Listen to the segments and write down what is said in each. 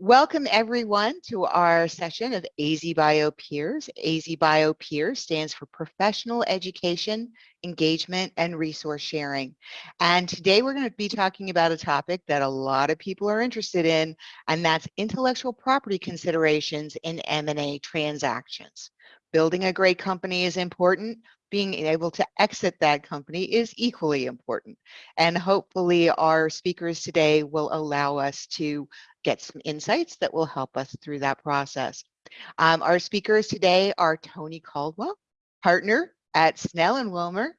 Welcome everyone to our session of AZ Bio Peers. AZ Bio Peers stands for Professional Education, Engagement, and Resource Sharing. And today we're going to be talking about a topic that a lot of people are interested in, and that's intellectual property considerations in M&A transactions. Building a great company is important, being able to exit that company is equally important. And hopefully our speakers today will allow us to get some insights that will help us through that process. Um, our speakers today are Tony Caldwell, partner at Snell and Wilmer,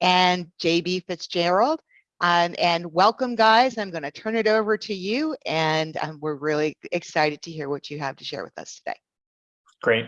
and JB Fitzgerald. Um, and welcome, guys. I'm going to turn it over to you, and um, we're really excited to hear what you have to share with us today. Great.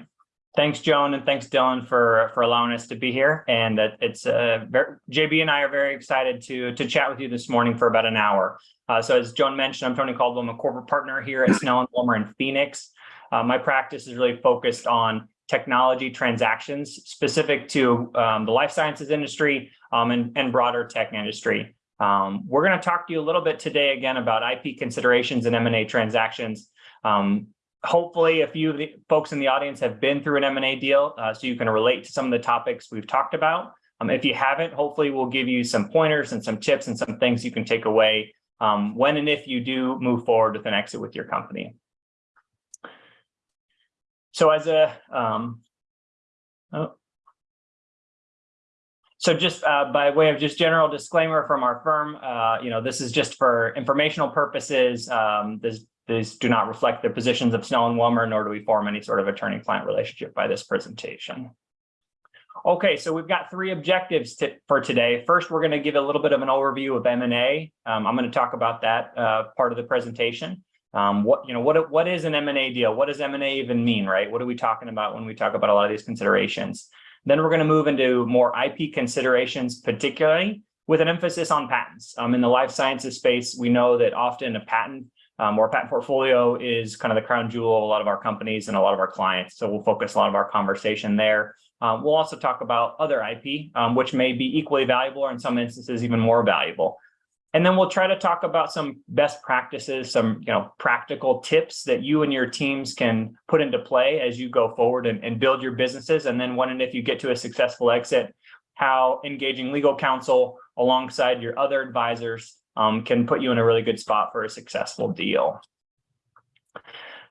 Thanks, Joan, and thanks, Dylan, for for allowing us to be here. And it's uh, JB and I are very excited to to chat with you this morning for about an hour. Uh, so as Joan mentioned, I'm Tony Caldwell. I'm a corporate partner here at Snell and Wilmer in Phoenix. Uh, my practice is really focused on technology transactions specific to um, the life sciences industry um, and, and broader tech industry. Um, we're going to talk to you a little bit today again about IP considerations and M&A transactions. Um, hopefully a few of the folks in the audience have been through an M&A deal, uh, so you can relate to some of the topics we've talked about. Um, if you haven't, hopefully we'll give you some pointers and some tips and some things you can take away um, when and if you do move forward with an exit with your company. So as a, um, oh, so just uh, by way of just general disclaimer from our firm, uh, you know, this is just for informational purposes. Um, this, these do not reflect the positions of Snell and Wilmer, nor do we form any sort of attorney-client relationship by this presentation. Okay, so we've got three objectives to, for today. First, we're going to give a little bit of an overview of M&A. Um, I'm going to talk about that uh, part of the presentation. Um, what you know, what what is an M&A deal? What does M&A even mean, right? What are we talking about when we talk about a lot of these considerations? Then we're going to move into more IP considerations, particularly with an emphasis on patents. Um, in the life sciences space, we know that often a patent um, a patent portfolio is kind of the crown jewel of a lot of our companies and a lot of our clients. So we'll focus a lot of our conversation there. Um, we'll also talk about other IP, um, which may be equally valuable or in some instances even more valuable. And then we'll try to talk about some best practices, some you know practical tips that you and your teams can put into play as you go forward and, and build your businesses. And then when and if you get to a successful exit, how engaging legal counsel alongside your other advisors um, can put you in a really good spot for a successful deal.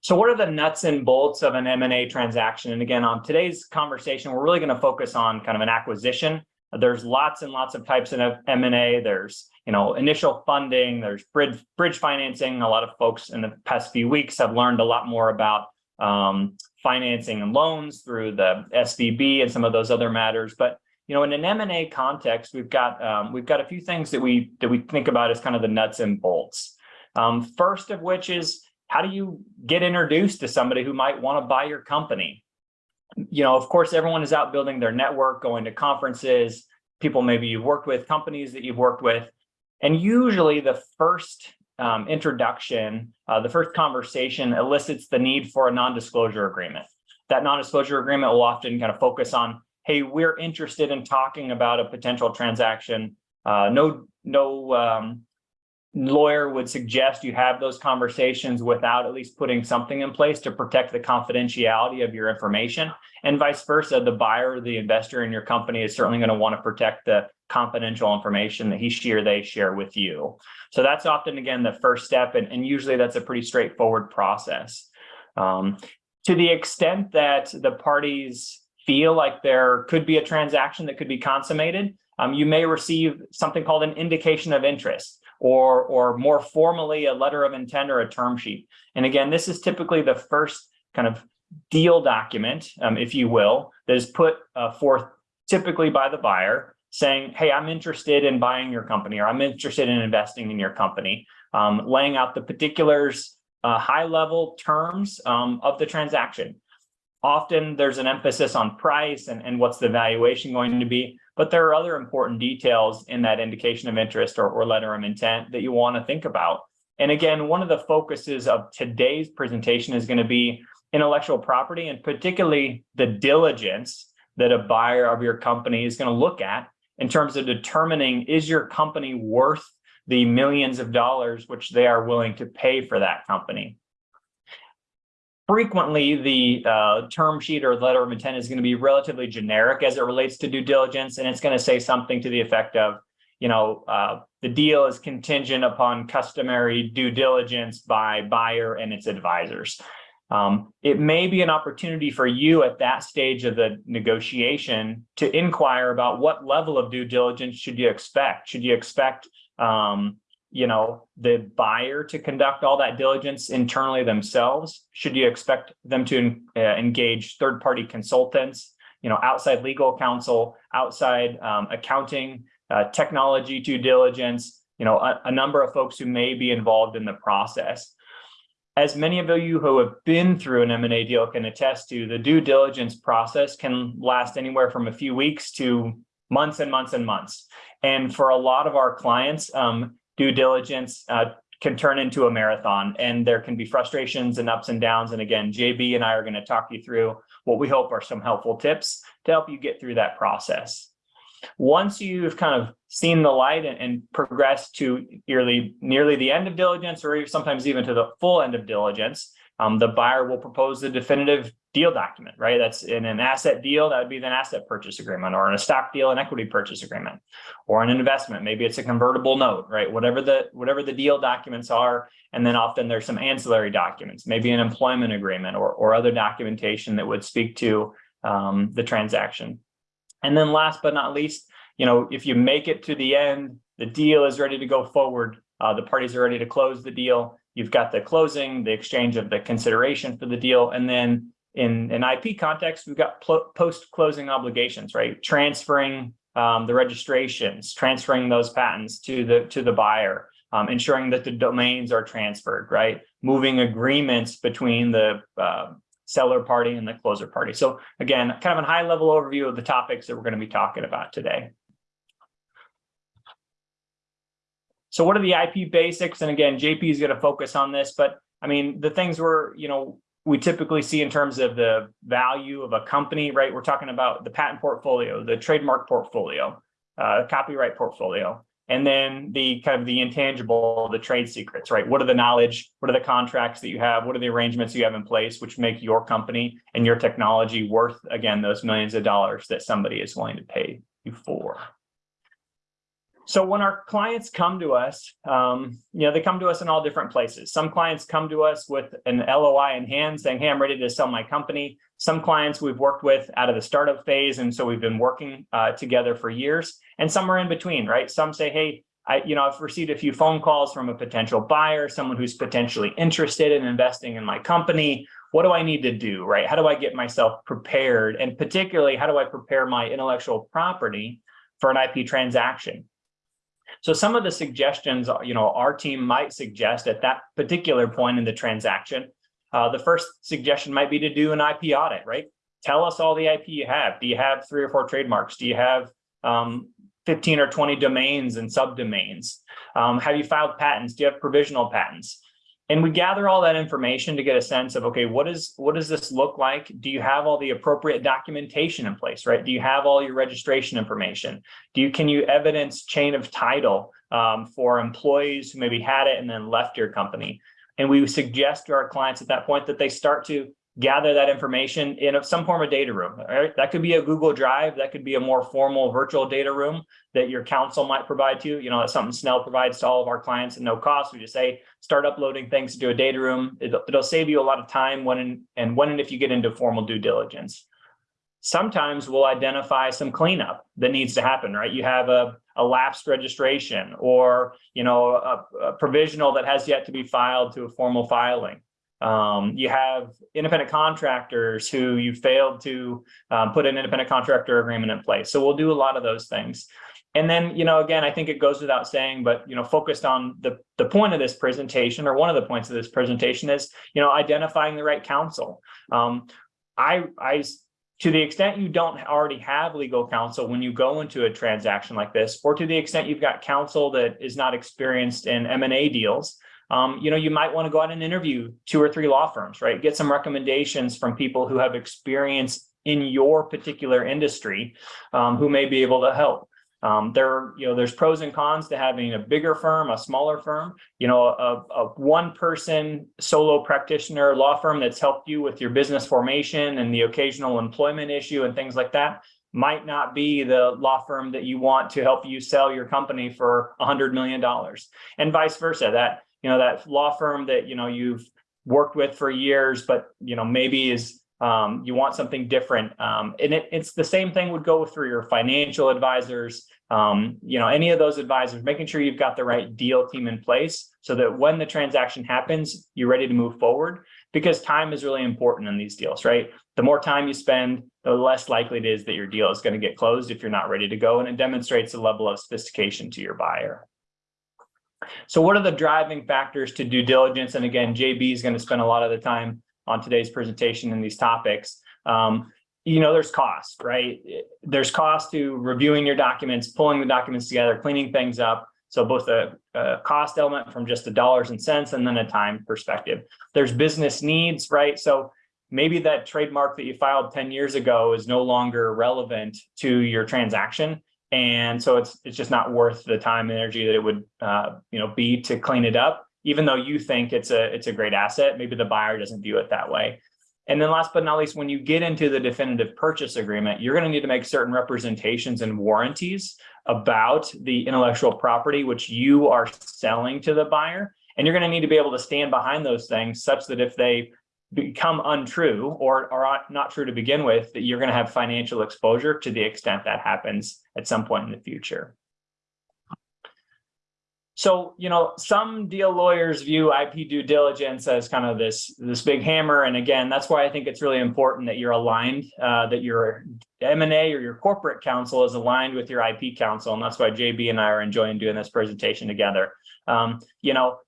So what are the nuts and bolts of an M&A transaction? And again, on today's conversation, we're really going to focus on kind of an acquisition. There's lots and lots of types of M&A. There's, you know, initial funding, there's bridge, bridge financing. A lot of folks in the past few weeks have learned a lot more about um, financing and loans through the SVB and some of those other matters. But you know, in an M&A context, we've got um, we've got a few things that we that we think about as kind of the nuts and bolts. Um, first of which is how do you get introduced to somebody who might want to buy your company? You know, of course, everyone is out building their network, going to conferences, people maybe you've worked with, companies that you've worked with. And usually the first um, introduction, uh, the first conversation elicits the need for a non-disclosure agreement. That non-disclosure agreement will often kind of focus on, hey, we're interested in talking about a potential transaction. Uh, no, no um, lawyer would suggest you have those conversations without at least putting something in place to protect the confidentiality of your information. And vice versa the buyer the investor in your company is certainly going to want to protect the confidential information that he she or they share with you. So that's often again the first step and, and usually that's a pretty straightforward process. Um, to the extent that the parties feel like there could be a transaction that could be consummated um, you may receive something called an indication of interest or, or more formally a letter of intent or a term sheet. And again, this is typically the first kind of deal document, um, if you will, that is put uh, forth typically by the buyer saying, hey, I'm interested in buying your company or I'm interested in investing in your company, um, laying out the particulars, uh, high level terms um, of the transaction. Often there's an emphasis on price and, and what's the valuation going to be, but there are other important details in that indication of interest or, or letter of intent that you want to think about. And again, one of the focuses of today's presentation is going to be intellectual property and particularly the diligence that a buyer of your company is going to look at in terms of determining is your company worth the millions of dollars which they are willing to pay for that company. Frequently the uh, term sheet or letter of intent is going to be relatively generic as it relates to due diligence, and it's going to say something to the effect of, you know, uh, the deal is contingent upon customary due diligence by buyer and its advisors. Um, it may be an opportunity for you at that stage of the negotiation to inquire about what level of due diligence should you expect? Should you expect, um, you know, the buyer to conduct all that diligence internally themselves? Should you expect them to uh, engage third-party consultants, you know, outside legal counsel, outside um, accounting, uh, technology due diligence, you know, a, a number of folks who may be involved in the process as many of you who have been through an M&A deal can attest to, the due diligence process can last anywhere from a few weeks to months and months and months. And for a lot of our clients, um, due diligence uh, can turn into a marathon and there can be frustrations and ups and downs. And again, JB and I are going to talk you through what we hope are some helpful tips to help you get through that process. Once you've kind of seen the light and, and progressed to nearly, nearly the end of diligence or sometimes even to the full end of diligence, um, the buyer will propose the definitive deal document, right? That's in an asset deal, that would be an asset purchase agreement, or in a stock deal, an equity purchase agreement, or an investment. Maybe it's a convertible note, right? Whatever the whatever the deal documents are, and then often there's some ancillary documents, maybe an employment agreement or or other documentation that would speak to um, the transaction. And then last but not least, you know, if you make it to the end, the deal is ready to go forward. Uh, the parties are ready to close the deal. You've got the closing, the exchange of the consideration for the deal. And then in an IP context, we've got post-closing obligations, right? Transferring um, the registrations, transferring those patents to the to the buyer, um, ensuring that the domains are transferred, right? Moving agreements between the uh, seller party and the closer party. So again, kind of a high level overview of the topics that we're going to be talking about today. So what are the IP basics? And again, JB is going to focus on this, but I mean, the things we're, you know, we typically see in terms of the value of a company, right? We're talking about the patent portfolio, the trademark portfolio, uh, copyright portfolio and then the kind of the intangible, the trade secrets, right? What are the knowledge? What are the contracts that you have? What are the arrangements you have in place, which make your company and your technology worth, again, those millions of dollars that somebody is willing to pay you for? So when our clients come to us, um, you know, they come to us in all different places. Some clients come to us with an LOI in hand saying, hey, I'm ready to sell my company. Some clients we've worked with out of the startup phase, and so we've been working uh, together for years. And some are in between, right? Some say, hey, I, you know, I've received a few phone calls from a potential buyer, someone who's potentially interested in investing in my company. What do I need to do, right? How do I get myself prepared? And particularly, how do I prepare my intellectual property for an IP transaction? So some of the suggestions, you know, our team might suggest at that particular point in the transaction, uh, the first suggestion might be to do an IP audit, right? Tell us all the IP you have. Do you have three or four trademarks? Do you have um, 15 or 20 domains and subdomains? Um, have you filed patents? Do you have provisional patents? And we gather all that information to get a sense of, okay, what is what does this look like? Do you have all the appropriate documentation in place, right? Do you have all your registration information? Do you can you evidence chain of title um, for employees who maybe had it and then left your company? And we suggest to our clients at that point that they start to gather that information in some form of data room. Right? That could be a Google Drive. That could be a more formal virtual data room that your counsel might provide to you. You know, that's something Snell provides to all of our clients at no cost. We just say, start uploading things to a data room. It'll, it'll save you a lot of time when and, and when and if you get into formal due diligence. Sometimes we'll identify some cleanup that needs to happen, right? You have a, a lapsed registration or, you know, a, a provisional that has yet to be filed to a formal filing um, you have independent contractors who you failed to um, put an independent contractor agreement in place. So we'll do a lot of those things. And then, you know, again, I think it goes without saying, but, you know, focused on the, the point of this presentation or one of the points of this presentation is, you know, identifying the right counsel. Um, I, I, to the extent you don't already have legal counsel when you go into a transaction like this, or to the extent you've got counsel that is not experienced in M&A deals, um, you know, you might want to go out and interview two or three law firms, right? Get some recommendations from people who have experience in your particular industry um, who may be able to help. Um, there, you know, there's pros and cons to having a bigger firm, a smaller firm, you know, a, a one person solo practitioner law firm that's helped you with your business formation and the occasional employment issue and things like that might not be the law firm that you want to help you sell your company for a hundred million dollars and vice versa that you know that law firm that you know you've worked with for years but you know maybe is um, you want something different um, and it, it's the same thing would go through your financial advisors um, you know any of those advisors making sure you've got the right deal team in place so that when the transaction happens you're ready to move forward because time is really important in these deals right? The more time you spend the less likely it is that your deal is going to get closed if you're not ready to go and it demonstrates a level of sophistication to your buyer so what are the driving factors to due diligence? And again, JB is going to spend a lot of the time on today's presentation in these topics. Um, you know, there's cost, right? There's cost to reviewing your documents, pulling the documents together, cleaning things up. So both a, a cost element from just the dollars and cents and then a time perspective. There's business needs, right? So maybe that trademark that you filed 10 years ago is no longer relevant to your transaction. And so it's it's just not worth the time and energy that it would uh, you know be to clean it up, even though you think it's a it's a great asset. Maybe the buyer doesn't view it that way. And then last but not least, when you get into the definitive purchase agreement, you're going to need to make certain representations and warranties about the intellectual property which you are selling to the buyer. And you're going to need to be able to stand behind those things such that if they become untrue or are not true to begin with, that you're going to have financial exposure to the extent that happens at some point in the future. So, you know, some deal lawyers view IP due diligence as kind of this, this big hammer. And again, that's why I think it's really important that you're aligned, uh, that your M&A or your corporate counsel is aligned with your IP counsel. And that's why JB and I are enjoying doing this presentation together. Um, you know,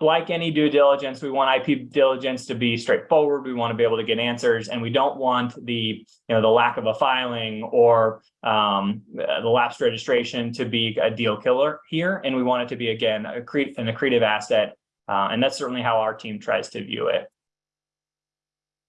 like any due diligence, we want IP diligence to be straightforward. We want to be able to get answers, and we don't want the you know the lack of a filing or um, the lapsed registration to be a deal killer here. And we want it to be again a cre- an accretive asset, uh, and that's certainly how our team tries to view it.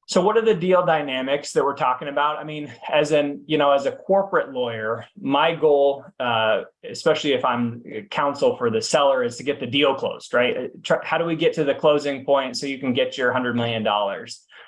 So what are the deal dynamics that we're talking about? I mean, as an, you know, as a corporate lawyer, my goal, uh, especially if I'm counsel for the seller is to get the deal closed, right? How do we get to the closing point so you can get your $100 million?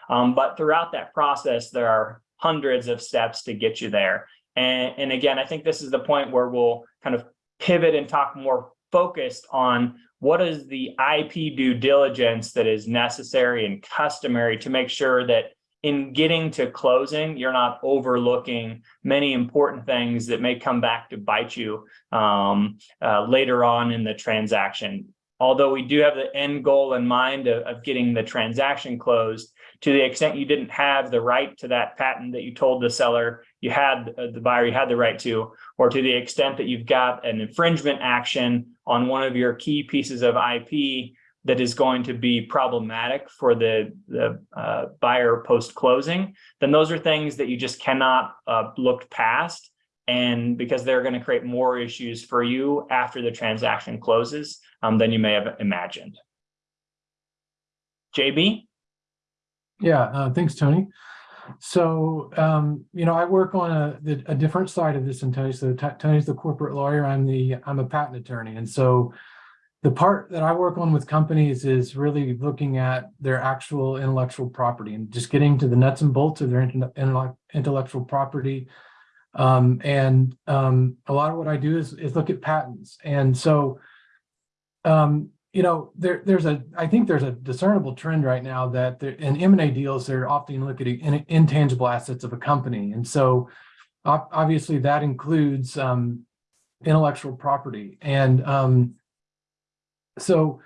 Um, but throughout that process, there are hundreds of steps to get you there. And, and again, I think this is the point where we'll kind of pivot and talk more focused on what is the IP due diligence that is necessary and customary to make sure that in getting to closing, you're not overlooking many important things that may come back to bite you um, uh, later on in the transaction. Although we do have the end goal in mind of, of getting the transaction closed, to the extent you didn't have the right to that patent that you told the seller you had uh, the buyer you had the right to, or to the extent that you've got an infringement action on one of your key pieces of IP that is going to be problematic for the, the uh, buyer post-closing, then those are things that you just cannot uh, look past. And because they're going to create more issues for you after the transaction closes um, than you may have imagined. JB? Yeah, uh, thanks, Tony. So, um, you know, I work on a, a different side of this and Tony. So Tony's the corporate lawyer. I'm the, I'm a patent attorney. And so the part that I work on with companies is really looking at their actual intellectual property and just getting to the nuts and bolts of their intellectual property. Um, and um, a lot of what I do is, is look at patents. And so um, you know, there, there's a, I think there's a discernible trend right now that there, in M&A deals, they're often looking at intangible assets of a company. And so obviously that includes um, intellectual property. And um, so,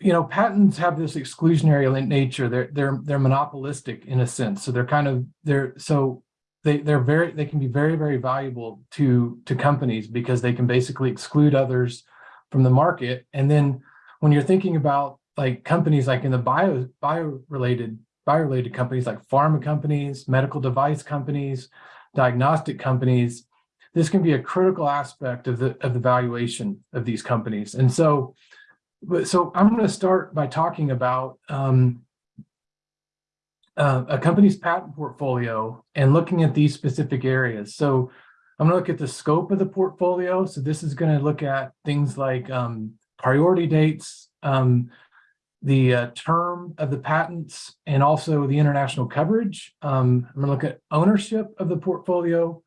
you know, patents have this exclusionary nature. They're, they're, they're monopolistic in a sense. So they're kind of, they're, so they, they're very, they can be very, very valuable to, to companies because they can basically exclude others from the market. And then when you're thinking about like companies like in the bio bio related bio related companies like pharma companies, medical device companies, diagnostic companies, this can be a critical aspect of the of the valuation of these companies. And so, so I'm going to start by talking about um, uh, a company's patent portfolio and looking at these specific areas. So I'm gonna look at the scope of the portfolio. So this is gonna look at things like um, priority dates, um, the uh, term of the patents, and also the international coverage. Um, I'm gonna look at ownership of the portfolio,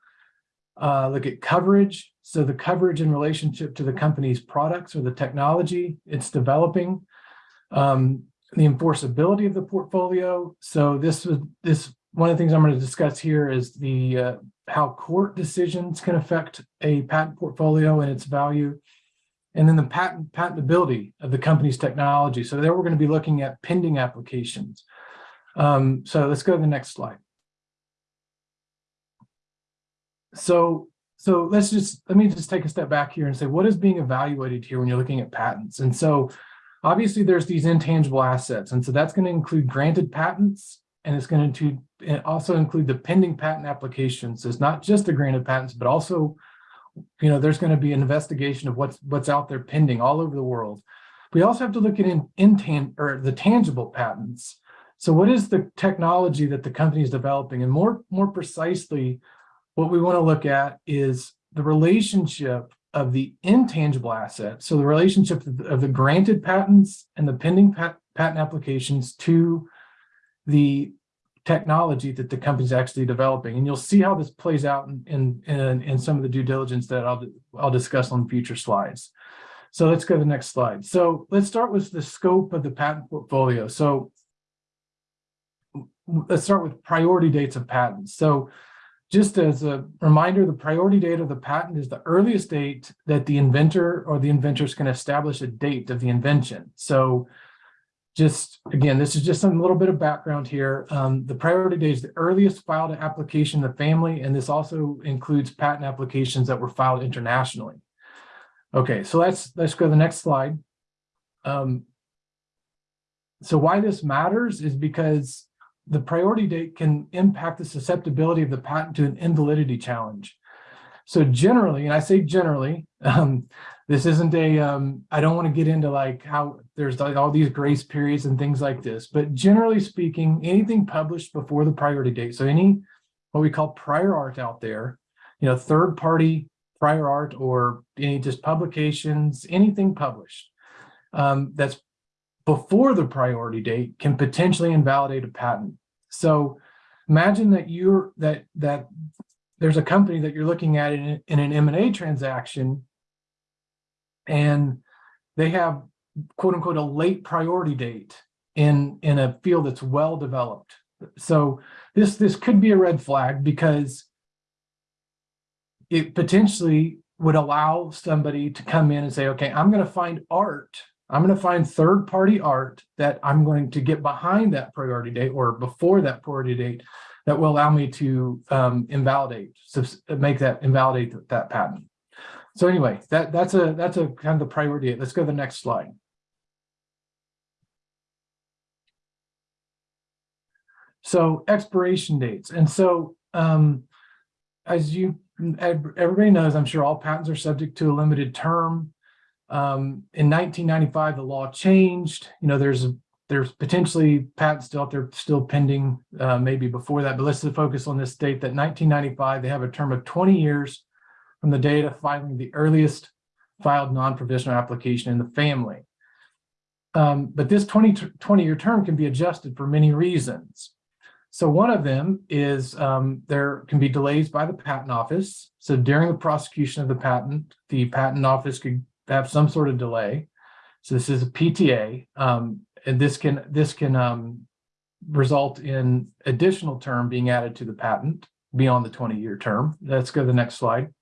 uh, look at coverage. So the coverage in relationship to the company's products or the technology it's developing. Um, the enforceability of the portfolio. So this was this one of the things I'm going to discuss here is the uh, how court decisions can affect a patent portfolio and its value. And then the patent patentability of the company's technology. So there we're going to be looking at pending applications. Um, so let's go to the next slide. So, so let's just, let me just take a step back here and say, what is being evaluated here when you're looking at patents? And so obviously there's these intangible assets. And so that's going to include granted patents and it's going to also include the pending patent applications. So it's not just the granted patents, but also, you know, there's going to be an investigation of what's what's out there pending all over the world. We also have to look at in, intan or the tangible patents. So what is the technology that the company is developing? And more, more precisely, what we want to look at is the relationship of the intangible assets. So the relationship of the, of the granted patents and the pending pat, patent applications to the technology that the company's actually developing. And you'll see how this plays out in, in, in, some of the due diligence that I'll, I'll discuss on future slides. So let's go to the next slide. So let's start with the scope of the patent portfolio. So let's start with priority dates of patents. So just as a reminder, the priority date of the patent is the earliest date that the inventor or the inventors can establish a date of the invention. So just again, this is just a little bit of background here. Um, the priority date is the earliest filed application in the family, and this also includes patent applications that were filed internationally. Okay, so let's let's go to the next slide. Um, so why this matters is because the priority date can impact the susceptibility of the patent to an invalidity challenge. So generally, and I say generally, um, this isn't a, um, I don't want to get into like how there's like all these grace periods and things like this, but generally speaking, anything published before the priority date, so any what we call prior art out there, you know, third party prior art or any just publications, anything published um, that's before the priority date can potentially invalidate a patent. So imagine that you're that that there's a company that you're looking at in, in an M&A transaction and they have quote unquote a late priority date in in a field that's well developed. So this this could be a red flag because it potentially would allow somebody to come in and say, okay, I'm going to find art I'm going to find third party art that I'm going to get behind that priority date or before that priority date that will allow me to um, invalidate, make that invalidate that patent. So anyway, that that's a that's a kind of the priority. Let's go to the next slide. So expiration dates. And so um, as you everybody knows, I'm sure all patents are subject to a limited term. Um, in 1995, the law changed. You know, there's there's potentially patents still out there still pending, uh, maybe before that, but let's focus on this date that 1995, they have a term of 20 years from the date of filing the earliest filed non-provisional application in the family. Um, but this 20, 20 year term can be adjusted for many reasons. So one of them is um, there can be delays by the patent office. So during the prosecution of the patent, the patent office could have some sort of delay. So this is a PTA, um, and this can this can um, result in additional term being added to the patent beyond the 20-year term. Let's go to the next slide.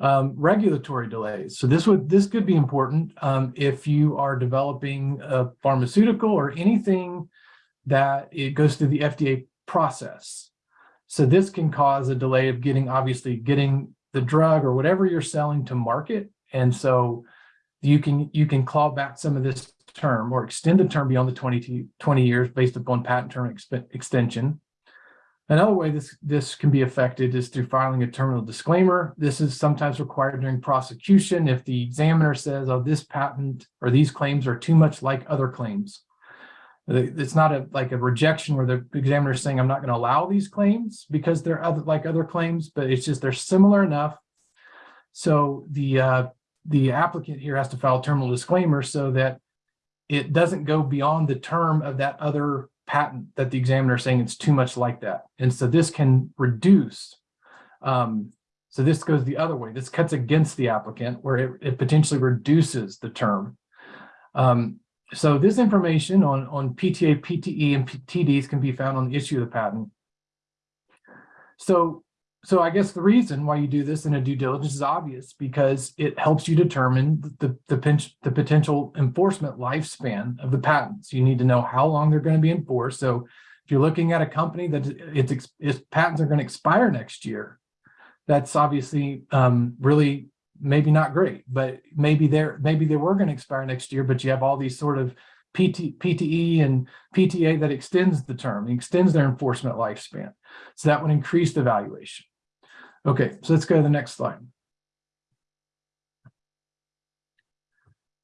Um, regulatory delays. So this would this could be important um, if you are developing a pharmaceutical or anything that it goes through the FDA process. So this can cause a delay of getting obviously getting the drug or whatever you're selling to market. And so you can you can claw back some of this term or extend the term beyond the 20, 20 years based upon patent term extension. Another way this, this can be affected is through filing a terminal disclaimer. This is sometimes required during prosecution if the examiner says, oh, this patent or these claims are too much like other claims. It's not a, like a rejection where the examiner is saying, I'm not going to allow these claims because they're other, like other claims, but it's just they're similar enough. So the, uh, the applicant here has to file a terminal disclaimer so that it doesn't go beyond the term of that other patent that the examiner is saying it's too much like that. And so this can reduce. Um, so this goes the other way. This cuts against the applicant where it, it potentially reduces the term. Um, so this information on, on PTA, PTE, and TDs can be found on the issue of the patent. So, so I guess the reason why you do this in a due diligence is obvious because it helps you determine the, the, the potential enforcement lifespan of the patents. You need to know how long they're going to be enforced. So if you're looking at a company that its, its patents are going to expire next year, that's obviously um, really maybe not great, but maybe they're maybe they were going to expire next year, but you have all these sort of PT, PTE and PTA that extends the term, extends their enforcement lifespan. So that would increase the valuation. Okay, so let's go to the next slide.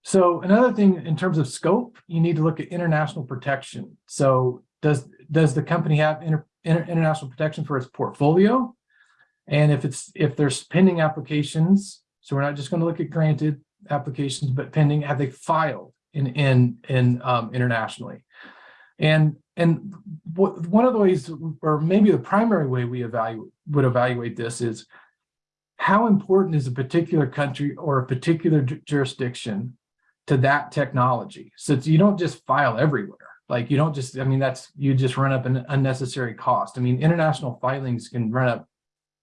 So another thing in terms of scope, you need to look at international protection. So does does the company have inter, inter, international protection for its portfolio? And if it's if there's pending applications, so we're not just going to look at granted applications, but pending, have they filed in in in um, internationally? And and one of the ways, or maybe the primary way we evaluate would evaluate this is how important is a particular country or a particular jurisdiction to that technology? So you don't just file everywhere. Like you don't just, I mean, that's you just run up an unnecessary cost. I mean, international filings can run up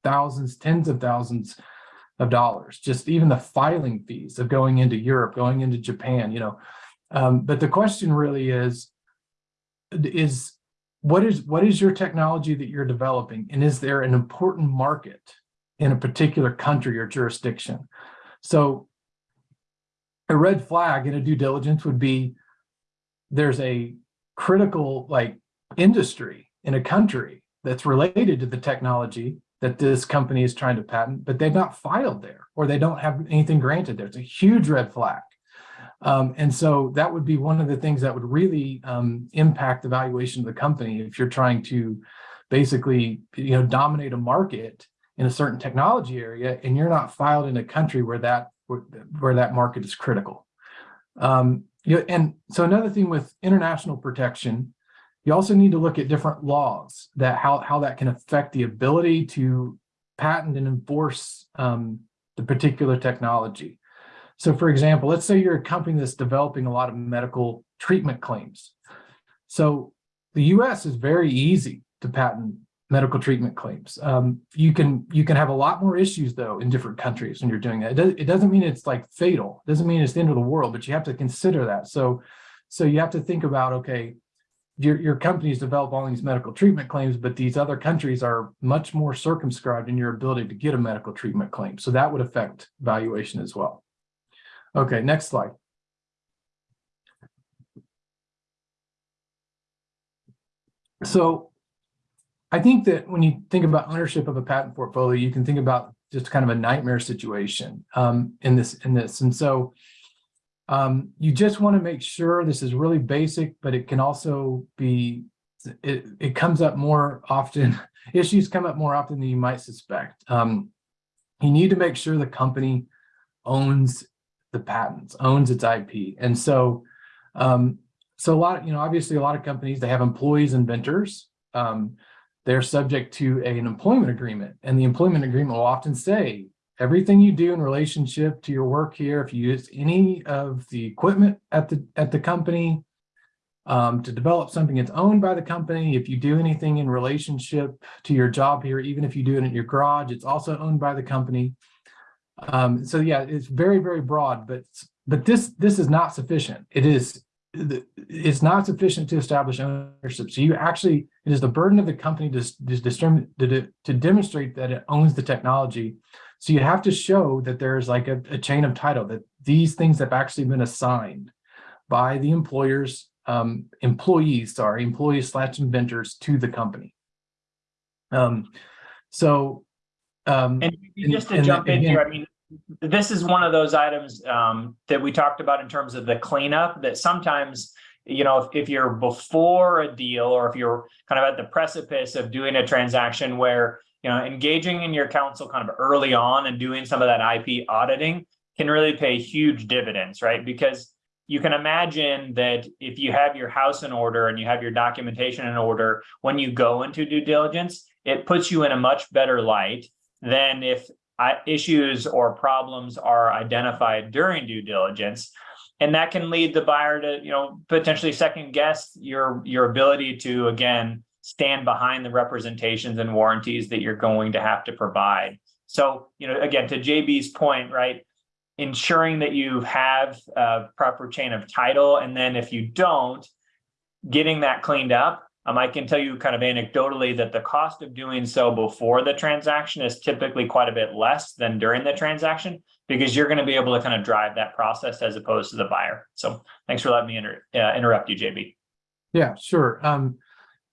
thousands, tens of thousands of dollars, just even the filing fees of going into Europe, going into Japan, you know. Um, but the question really is, is what is what is your technology that you're developing? And is there an important market in a particular country or jurisdiction? So a red flag in a due diligence would be there's a critical like industry in a country that's related to the technology that this company is trying to patent, but they've not filed there or they don't have anything granted there. It's a huge red flag. Um, and so that would be one of the things that would really um, impact the valuation of the company if you're trying to basically, you know, dominate a market in a certain technology area and you're not filed in a country where that where, where that market is critical. Um, you know, and so another thing with international protection, you also need to look at different laws that how, how that can affect the ability to patent and enforce um, the particular technology. So for example, let's say you're a company that's developing a lot of medical treatment claims. So the US is very easy to patent medical treatment claims. Um, you can you can have a lot more issues though in different countries when you're doing that. It, does, it doesn't mean it's like fatal. It doesn't mean it's the end of the world, but you have to consider that. So so you have to think about okay, your, your companies develop all these medical treatment claims, but these other countries are much more circumscribed in your ability to get a medical treatment claim. So that would affect valuation as well. Okay, next slide. So I think that when you think about ownership of a patent portfolio, you can think about just kind of a nightmare situation um, in this in this. And so um, you just want to make sure this is really basic, but it can also be it, it comes up more often. Issues come up more often than you might suspect. Um, you need to make sure the company owns the patents, owns its IP. And so, um, so a lot, you know, obviously a lot of companies, they have employees, inventors. Um, they're subject to an employment agreement and the employment agreement will often say everything you do in relationship to your work here, if you use any of the equipment at the, at the company, um, to develop something that's owned by the company. If you do anything in relationship to your job here, even if you do it in your garage, it's also owned by the company. Um, so yeah, it's very, very broad, but but this this is not sufficient. It is it's not sufficient to establish ownership. So you actually it is the burden of the company to to, to, to demonstrate that it owns the technology. So you have to show that there's like a, a chain of title that these things have actually been assigned by the employers um, employees, sorry, employees slash inventors to the company. Um, so, um, And And- just to and jump in again- here, I mean, this is one of those items um, that we talked about in terms of the cleanup, that sometimes, you know, if, if you're before a deal or if you're kind of at the precipice of doing a transaction where, you know, engaging in your counsel kind of early on and doing some of that IP auditing can really pay huge dividends, right? Because you can imagine that if you have your house in order and you have your documentation in order, when you go into due diligence, it puts you in a much better light than if issues or problems are identified during due diligence. And that can lead the buyer to, you know, potentially second guess your, your ability to, again, stand behind the representations and warranties that you're going to have to provide. So, you know, again, to JB's point, right? Ensuring that you have a proper chain of title. And then if you don't, getting that cleaned up um, I can tell you kind of anecdotally that the cost of doing so before the transaction is typically quite a bit less than during the transaction because you're going to be able to kind of drive that process as opposed to the buyer. So thanks for letting me inter uh, interrupt you, JB. Yeah, sure. Um,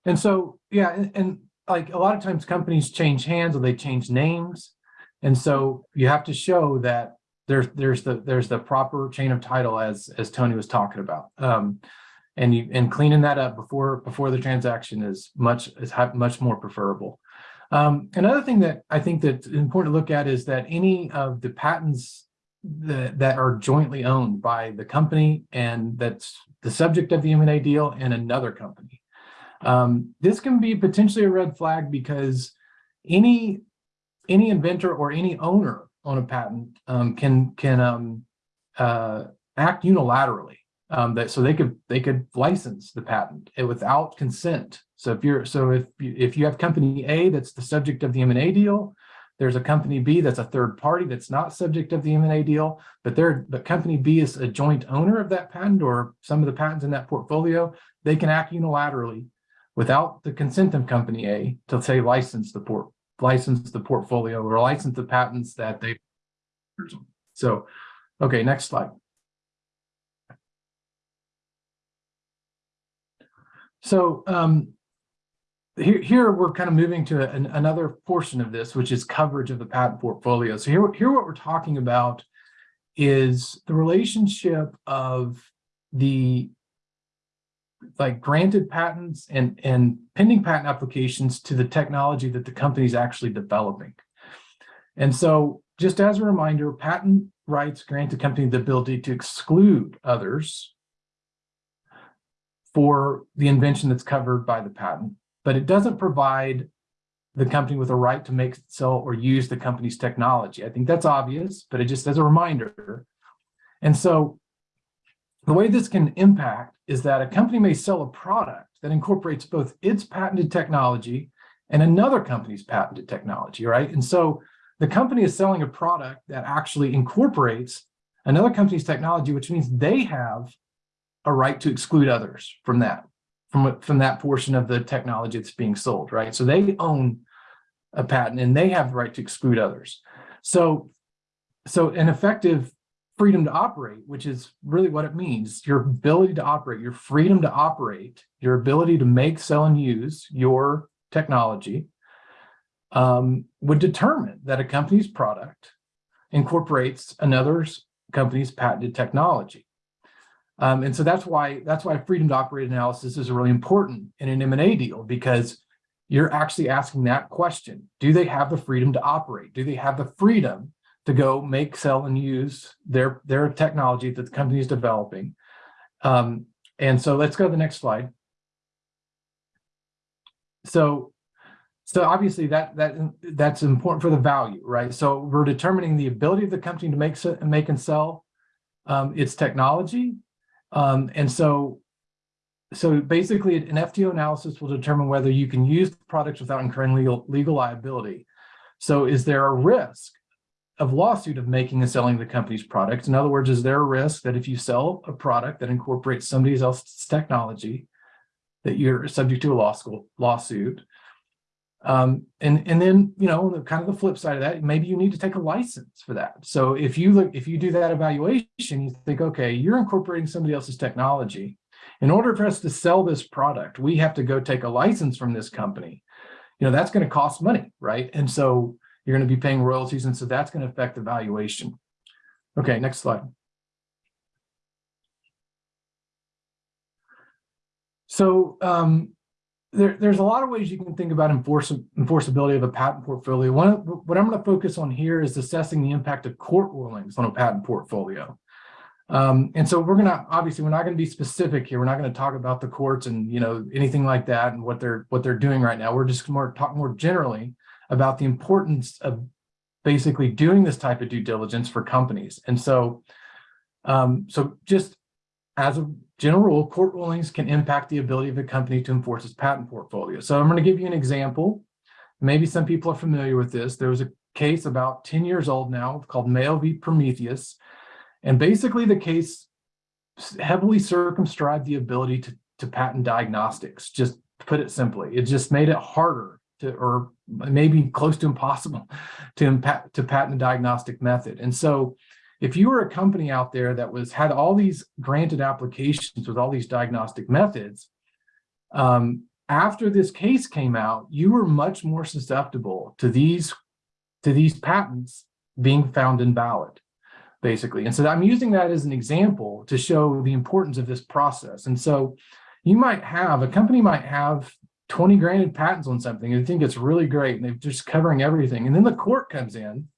and so, yeah, and, and like a lot of times companies change hands or they change names. And so you have to show that there's, there's the, there's the proper chain of title as, as Tony was talking about. Um, and you and cleaning that up before before the transaction is much is much more preferable. Um, another thing that I think that's important to look at is that any of the patents that, that are jointly owned by the company and that's the subject of the M&A deal and another company. Um, this can be potentially a red flag because any any inventor or any owner on a patent um, can can um, uh, act unilaterally um, that so they could they could license the patent without consent. So if you're so if you, if you have company A that's the subject of the M&A deal, there's a company B that's a third party that's not subject of the M&A deal, but they're but company B is a joint owner of that patent or some of the patents in that portfolio, they can act unilaterally without the consent of company A to say license the port license the portfolio or license the patents that they so okay next slide So um, here, here we're kind of moving to an, another portion of this, which is coverage of the patent portfolio. So here, here what we're talking about is the relationship of the like granted patents and, and pending patent applications to the technology that the company is actually developing. And so just as a reminder, patent rights grant the company the ability to exclude others for the invention that's covered by the patent, but it doesn't provide the company with a right to make, sell, or use the company's technology. I think that's obvious, but it just as a reminder. And so the way this can impact is that a company may sell a product that incorporates both its patented technology and another company's patented technology, right? And so the company is selling a product that actually incorporates another company's technology, which means they have a right to exclude others from that, from, from that portion of the technology that's being sold, right? So they own a patent and they have the right to exclude others. So, so an effective freedom to operate, which is really what it means, your ability to operate, your freedom to operate, your ability to make, sell, and use your technology um, would determine that a company's product incorporates another's company's patented technology. Um, and so that's why that's why freedom to operate analysis is really important in an M&A deal because you're actually asking that question. Do they have the freedom to operate? Do they have the freedom to go make, sell, and use their, their technology that the company is developing? Um, and so let's go to the next slide. So, so obviously that that that's important for the value, right? So we're determining the ability of the company to make make and sell um, its technology, um, and so, so basically an FTO analysis will determine whether you can use the products without incurring legal, legal liability. So is there a risk of lawsuit of making and selling the company's products? In other words, is there a risk that if you sell a product that incorporates somebody else's technology, that you're subject to a law school lawsuit? Um, and, and then, you know, the kind of the flip side of that, maybe you need to take a license for that. So if you look, if you do that evaluation, you think, okay, you're incorporating somebody else's technology. In order for us to sell this product, we have to go take a license from this company. You know, that's going to cost money, right? And so you're going to be paying royalties. And so that's going to affect the valuation. Okay, next slide. So um, there, there's a lot of ways you can think about enforce, enforceability of a patent portfolio. One, what I'm going to focus on here is assessing the impact of court rulings on a patent portfolio. Um, and so we're going to, obviously, we're not going to be specific here. We're not going to talk about the courts and, you know, anything like that and what they're, what they're doing right now. We're just more, talk more generally about the importance of basically doing this type of due diligence for companies. And so, um, so just as a general rule, court rulings can impact the ability of a company to enforce its patent portfolio. So I'm going to give you an example. Maybe some people are familiar with this. There was a case about 10 years old now called Mayo v. Prometheus. And basically the case heavily circumscribed the ability to, to patent diagnostics, just put it simply. It just made it harder to, or maybe close to impossible to impact, to patent a diagnostic method. And so if you were a company out there that was had all these granted applications with all these diagnostic methods, um, after this case came out, you were much more susceptible to these to these patents being found invalid, basically. And so I'm using that as an example to show the importance of this process. And so you might have a company might have 20 granted patents on something and think it's really great and they're just covering everything. And then the court comes in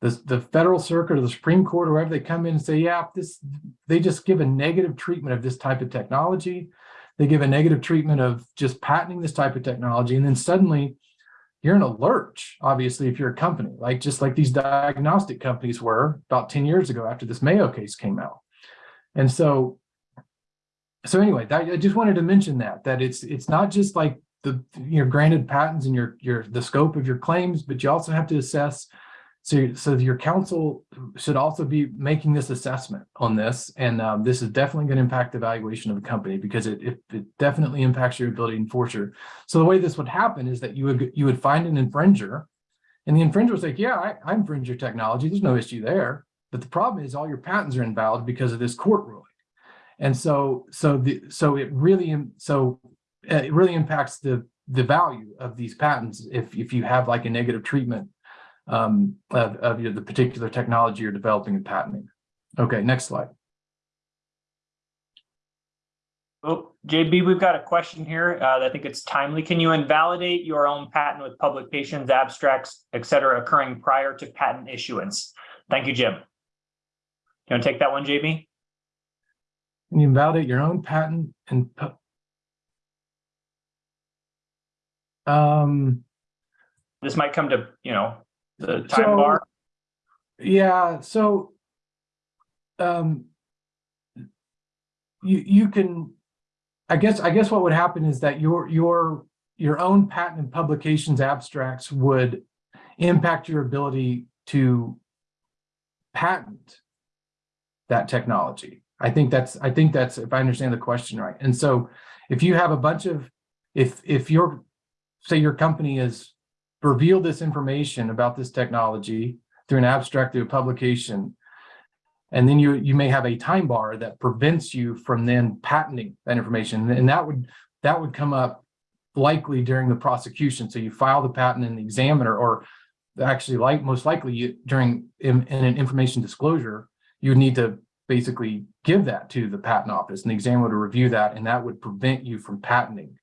the, the federal circuit or the Supreme Court or wherever they come in and say, yeah, this, they just give a negative treatment of this type of technology. They give a negative treatment of just patenting this type of technology. And then suddenly you're in a lurch, obviously, if you're a company, like just like these diagnostic companies were about 10 years ago after this Mayo case came out. And so, so anyway, that, I just wanted to mention that, that it's, it's not just like the, your granted patents and your, your, the scope of your claims, but you also have to assess so, so your counsel should also be making this assessment on this. And um, this is definitely going to impact the valuation of the company because it, it, it definitely impacts your ability to enforce your. So the way this would happen is that you would you would find an infringer and the infringer was like, yeah, I, I infringe your technology. There's no issue there. But the problem is all your patents are invalid because of this court ruling. And so so the so it really so uh, it really impacts the the value of these patents if if you have like a negative treatment um, of, of the particular technology you're developing and patenting. Okay, next slide. Oh, JB, we've got a question here. Uh, I think it's timely. Can you invalidate your own patent with publications, abstracts, et cetera, occurring prior to patent issuance? Thank you, Jim. You want to take that one, JB? Can you invalidate your own patent and um, This might come to, you know, the So- bar. Yeah, so um you you can I guess I guess what would happen is that your your your own patent and publications abstracts would impact your ability to patent that technology. I think that's I think that's if I understand the question right. And so if you have a bunch of if if your say your company is revealed this information about this technology through an abstract through a publication. And then you you may have a time bar that prevents you from then patenting that information. And that would that would come up likely during the prosecution. So you file the patent in the examiner or actually like most likely you during in, in an information disclosure you would need to basically give that to the patent office and the examiner would review that and that would prevent you from patenting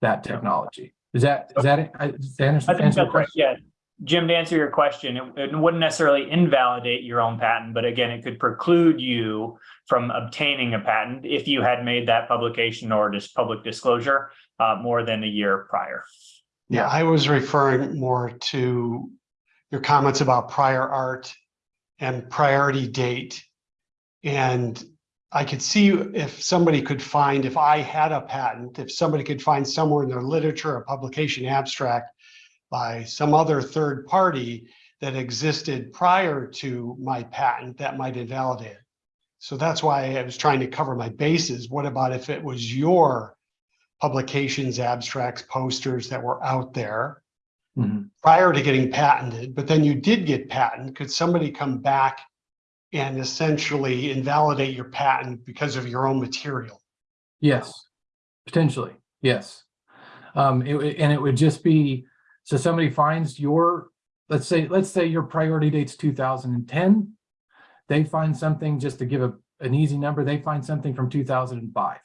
that technology is that is that it? I- that answer I think answer that's right. question? Yeah. Jim, to answer your question, it, it wouldn't necessarily invalidate your own patent, but again, it could preclude you from obtaining a patent if you had made that publication or just public disclosure uh, more than a year prior. Yeah, I was referring more to your comments about prior art and priority date. And I could see if somebody could find, if I had a patent, if somebody could find somewhere in their literature, a publication abstract by some other third party that existed prior to my patent, that might invalidate it. So that's why I was trying to cover my bases. What about if it was your publications, abstracts, posters that were out there Mhm. prior to getting patented, but then you did get patent, could somebody come back and essentially invalidate your patent because of your own material? Yes, potentially, yes. Um, it, and it would just be, so somebody finds your, let's say, let's say your priority date's two thousand and ten. They find something, just to give a, an easy number, they find something from two thousand and five.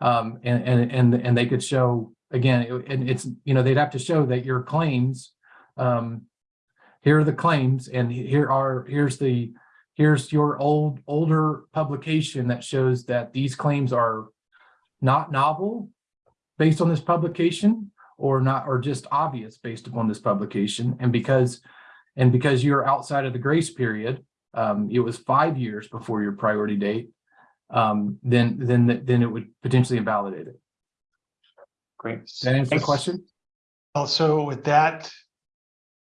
Um, and, and, and, and they could show, again, it- and it's, you know, they'd have to show that your claims, um, here are the claims and here are, here's the, here's your old, older publication that shows that these claims are not novel based on this publication or not, or just obvious based upon this publication. And because, and because you're outside of the grace period, um, it was five years before your priority date, um, then, then, then it would potentially invalidate it. Great. Does that answer the question? Also, would that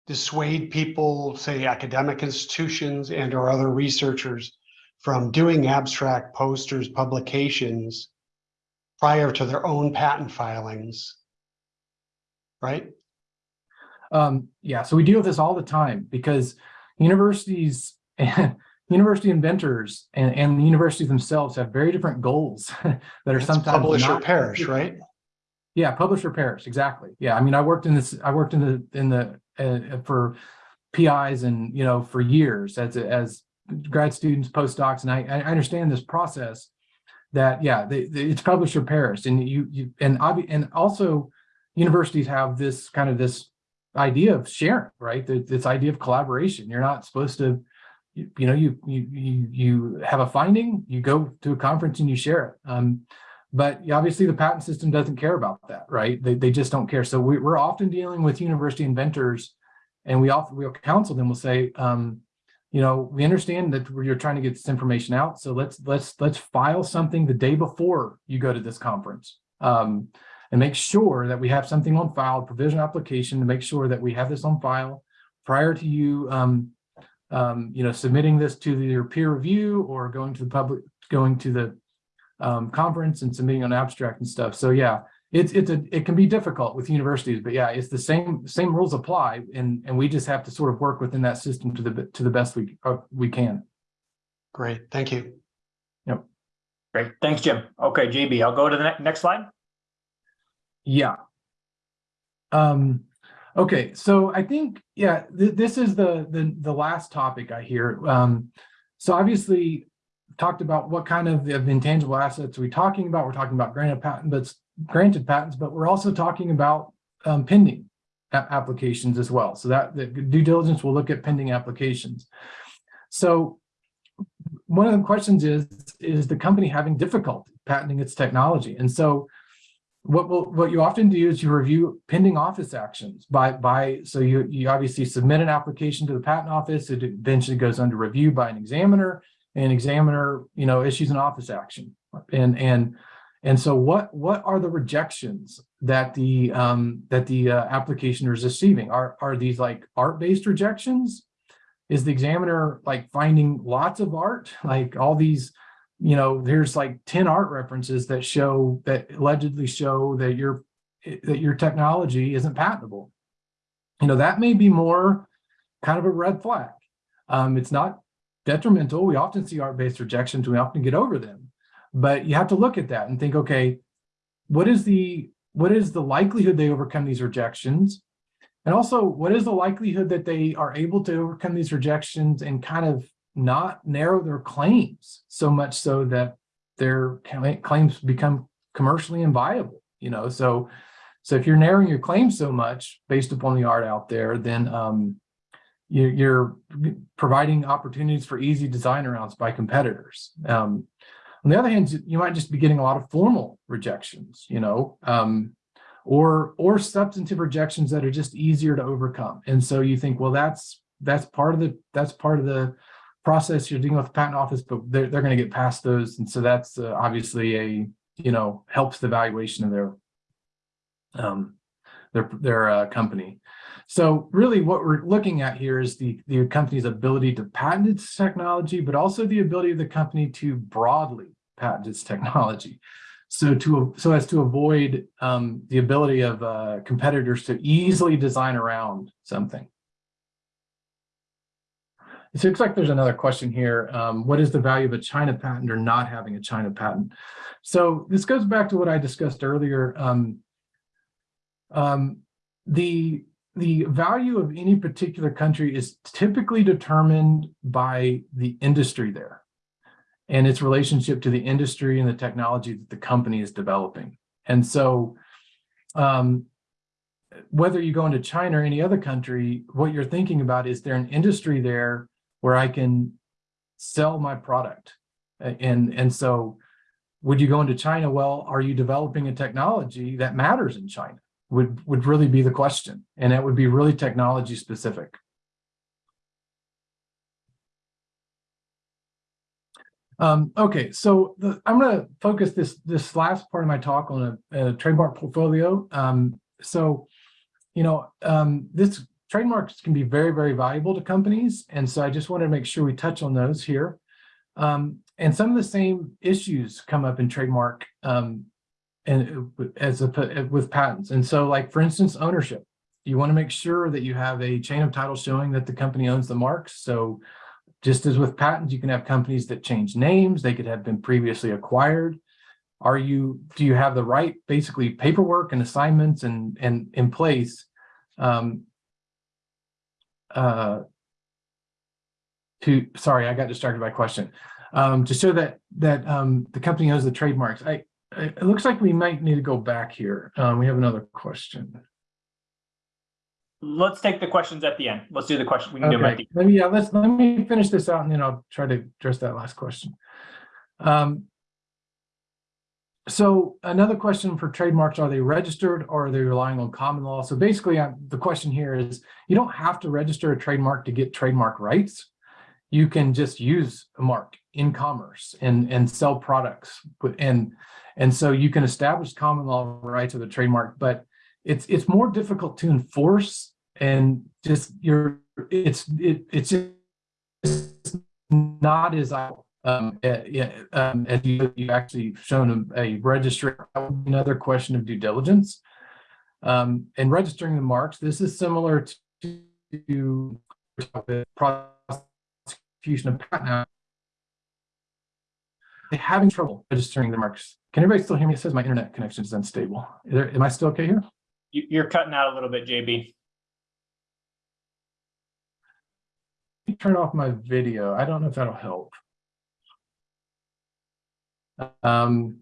dissuade people, say academic institutions and or other researchers from doing abstract posters, publications prior to their own patent filings? Right? Um, yeah, so we deal with this all the time because universities and university inventors and, and the universities themselves have very different goals that are It's sometimes Publish or perish, right? Yeah, publish or perish, exactly. Yeah, I mean, I worked in this, I worked in the, in the, uh, for PIs and, you know, for years as, as grad students, postdocs, and I, I understand this process that, yeah, they, they- it's publish or perish and you, you, and and also universities have this kind of this idea of sharing, right? Th- This idea of collaboration. You're not supposed to, you, you know, you, you, you, you have a finding, you go to a conference and you share it. Um, but obviously the patent system doesn't care about that, right? They, they just don't care. So we, we're often dealing with university inventors and we often, we'll counsel them, we'll say, um, you know, we understand that you're trying to get this information out. So let's, let's, let's file something the day before you go to this conference. Um, and make sure that we have something on file, provision application to make sure that we have this on file prior to you, um, um, you know, submitting this to your peer review or going to the public, going to the um, conference and submitting an abstract and stuff. So yeah, it's, it's a, it can be difficult with universities, but yeah, it's the same, same rules apply and, and we just have to sort of work within that system to the, to the best we, uh, we can. Great, thank you. Yep. Great. Thanks, Jim. Okay, JB, I'll go to the ne- next slide. Yeah. Um, okay, so I think, yeah, th- this is the, the, the last topic I here. Um, so obviously talked about what kind of, of intangible assets are we talking about? We're talking about granted patent, but granted patents, but we're also talking about um, pending applications as well. So that the due diligence will look at pending applications. So one of the questions is, is the company having difficulty patenting its technology? And so what will what you often do is you review pending office actions by by so you you obviously submit an application to the patent office it eventually goes under review by an examiner and examiner you know issues an office action and and and so what what are the rejections that the um that the uh, application is receiving are are these like art-based rejections is the examiner like finding lots of art like all these you know, there's like 10 art references that show that allegedly show that your that your technology isn't patentable. You know, that may be more kind of a red flag. Um, it's not detrimental. We often see art-based rejections, we often get over them. But you have to look at that and think, okay, what is the what is the likelihood they overcome these rejections? And also, what is the likelihood that they are able to overcome these rejections and kind of not narrow their claims so much so that their claims become commercially inviable, you know? So, so if you're narrowing your claims so much based upon the art out there, then um, you're providing opportunities for easy design arounds by competitors. Um, on the other hand, you might just be getting a lot of formal rejections, you know, um, or or substantive rejections that are just easier to overcome. And so you think, well, that's that's part of the that's part of the process you're dealing with the patent office, but they're, they're going to get past those. And so that's uh, obviously a, you know, helps the valuation of their, um, their, their uh, company. So really what we're looking at here is the, the company's ability to patent its technology, but also the ability of the company to broadly patent its technology. So to, so as to avoid um, the ability of uh, competitors to easily design around something. It looks like there's another question here. Um, what is the value of a China patent or not having a China patent? So this goes back to what I discussed earlier. Um, um, the, the value of any particular country is typically determined by the industry there. and its relationship to the industry and the technology that the company is developing. And so um, whether you go into China or any other country, what you're thinking about is there an industry there where I can sell my product? And, and so would you go into China? Well, are you developing a technology that matters in China? Would, would really be the question. And that would be really technology specific. Um, okay, so the, I'm going to focus this this last part of my talk on a, a trademark portfolio. Um, so, you know, um, this trademarks can be very, very valuable to companies, and so I just wanted to make sure we touch on those here. Um, and some of the same issues come up in trademark um, and uh, as a, with patents. And so, like for instance, ownership. You want to make sure that you have a chain of title showing that the company owns the marks. So just as with patents, you can have companies that change names, they could have been previously acquired. Are you, do you have the right, basically paperwork and assignments and, and in place? Um, uh, to, sorry, I got distracted by question. Um, to show that, that, um, the company owns the trademarks. I, it it looks like we might need to go back here. Um, we have another question. Let's take the questions at the end. Let's do the question. We can do Okay, the let me, yeah, let's, let me finish this out and then I'll try to address that last question. Um, so another question for trademarks, are they registered or are they relying on common law? So basically, uh, the question here is, you don't have to register a trademark to get trademark rights. You can just use a mark in commerce and, and sell products. And, and so you can establish common law rights of the trademark, but it's, it's more difficult to enforce and just you're it's it, it's just not as um yeah um as you you actually shown a, a registry another question of due diligence um and registering the marks this is similar to, to prosecution of patent having trouble registering the marks can everybody still hear me it says my internet connection is unstable is there, am i still okay here You- You're cutting out a little bit, JB. me turn off my video. I don't know if that'll help. Um,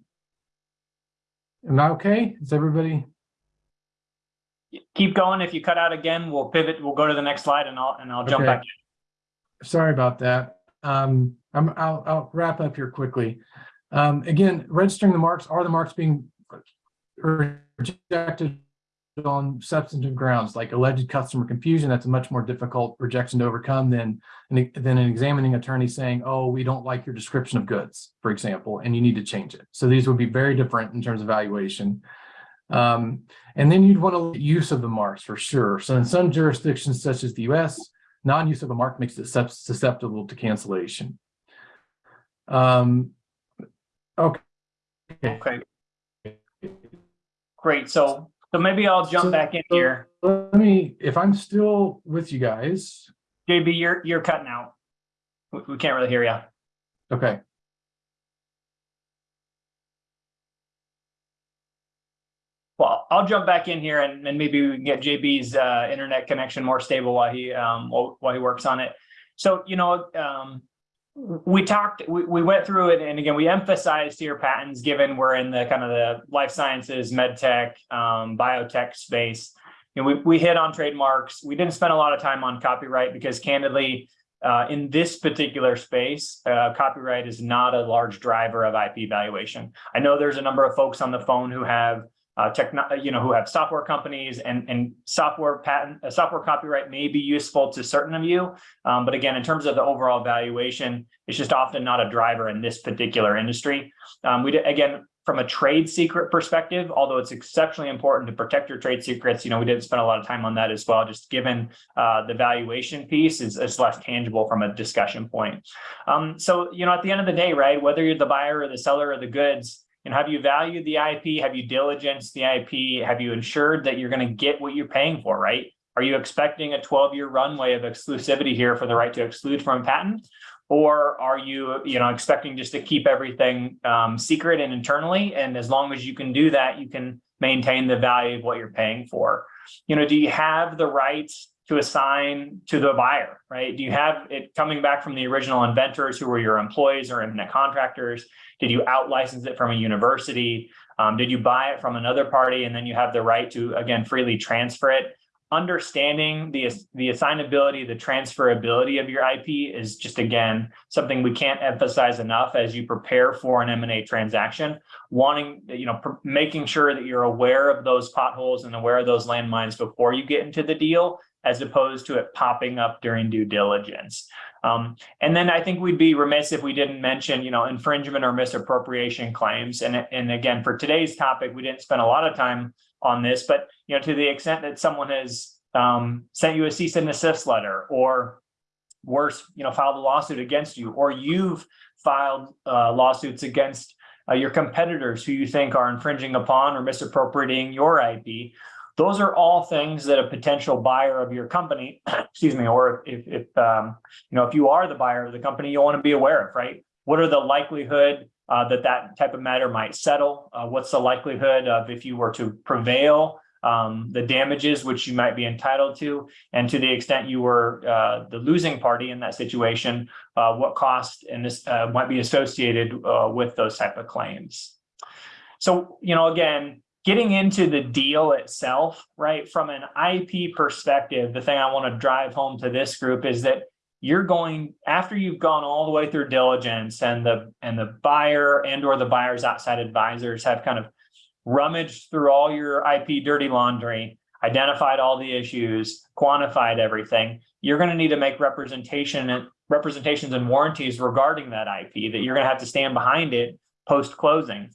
am I okay? Is everybody? Keep going. If you cut out again, we'll pivot. We'll go to the next slide and I'll, and I'll jump Okay. back. Sorry about that. Um, I'm, I'll, I'll wrap up here quickly. Um, again, registering the marks, are the marks being rejected on substantive grounds like alleged customer confusion? That's a much more difficult rejection to overcome than, than an examining attorney saying, oh, we don't like your description of goods, for example, and you need to change it. So these would be very different in terms of valuation. Um, and then you'd want to use of the marks for sure. So in some jurisdictions such as the US, non-use of a mark makes it susceptible to cancellation. Um, okay. Okay. Great. So, so maybe I'll jump So- back in here. Let me, if I'm still with you guys, JB, you're, you're cutting out. We, we can't really hear you. okay. Well, I'll jump back in here and, and maybe we can get JB's uh, internet connection more stable while he um, while, he works on it. So, you know, um, we talked, we, we went through it, and again, we emphasized here patents, given we're in the kind of the life sciences, med tech, um, biotech space. You know, we, we hit on trademarks. We didn't spend a lot of time on copyright because candidly, uh, in this particular space, uh, copyright is not a large driver of IP valuation. I know there's a number of folks on the phone who have uh, techno, you know, who have software companies and, and software patent, uh, software copyright may be useful to certain of you. Um, but again, in terms of the overall valuation, it's just often not a driver in this particular industry. Um, we again, from a trade secret perspective, although it's exceptionally important to protect your trade secrets, you know, we didn't spend a lot of time on that as well, just given uh, the valuation piece is, is less tangible from a discussion point. Um, so, you know, at the end of the day, right, whether you're the buyer or the seller of the goods, and have you valued the IP? Have you diligenced the IP? Have you ensured that you're going to get what you're paying for, right? Are you expecting a 12 year runway of exclusivity here for the right to exclude from a patent? Or are you, you know, expecting just to keep everything um, secret and internally? And as long as you can do that, you can maintain the value of what you're paying for. You know, do you have the rights to assign to the buyer, right? Do you have it coming back from the original inventors who were your employees or independent contractors? Did you out license it from a university? Um, did you buy it from another party and then you have the right to, again, freely transfer it? Understanding the, the assignability, the transferability of your IP is just, again, something we can't emphasize enough as you prepare for an M&A transaction. Wanting, you know, making sure that you're aware of those potholes and aware of those landmines before you get into the deal, as opposed to it popping up during due diligence. Um, and then I think we'd be remiss if we didn't mention, you know, infringement or misappropriation claims. And, and again, for today's topic, we didn't spend a lot of time on this, but you know, to the extent that someone has um, sent you a cease and desist letter, or worse, you know, filed a lawsuit against you, or you've filed uh, lawsuits against uh, your competitors who you think are infringing upon or misappropriating your IP. Those are all things that a potential buyer of your company, excuse me, or if, if um, you know, if you are the buyer of the company, you want to be aware of, right? What are the likelihood uh, that that type of matter might settle? Uh, what's the likelihood of if you were to prevail, um, the damages which you might be entitled to? And to the extent you were uh, the losing party in that situation, uh, what cost and this uh, might be associated uh, with those type of claims? So, you know, again, getting into the deal itself, right, from an IP perspective, the thing I want to drive home to this group is that you're going after you've gone all the way through diligence and the and the buyer and or the buyer's outside advisors have kind of rummaged through all your IP dirty laundry, identified all the issues, quantified everything. You're going to need to make representation and representations and warranties regarding that IP that you're going to have to stand behind it post closing.